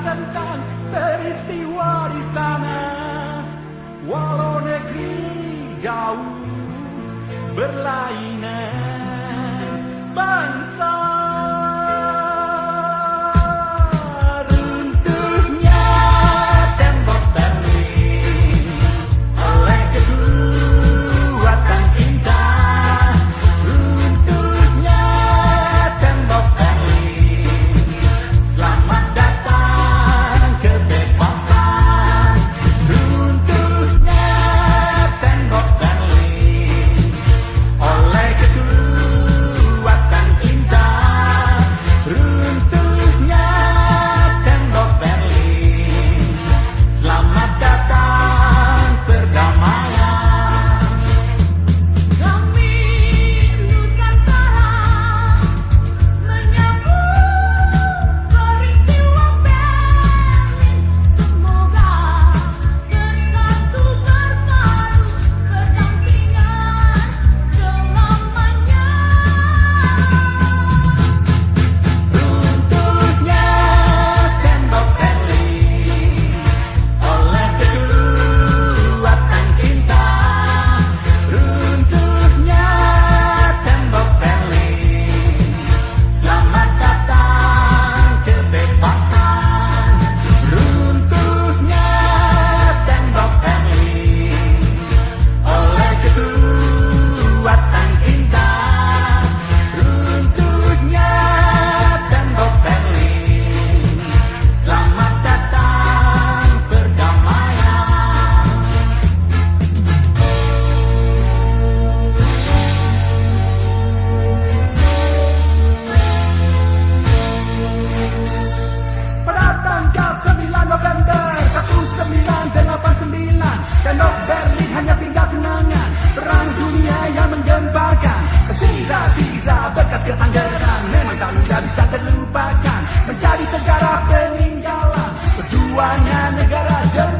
Tentang peristiwa di sana. Walau negeri jauh berlainan, bangsa terlupakan Menjadi sejarah peninggalan Perjuangan negara jernih.